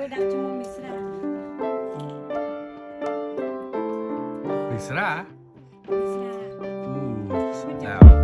Beda cuma misra. Misra. Misra. Uh, sedap.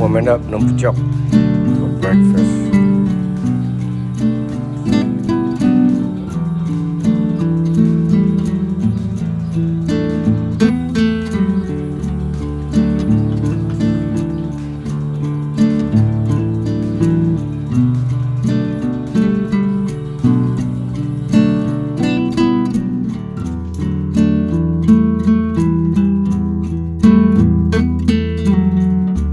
我们的能不叫。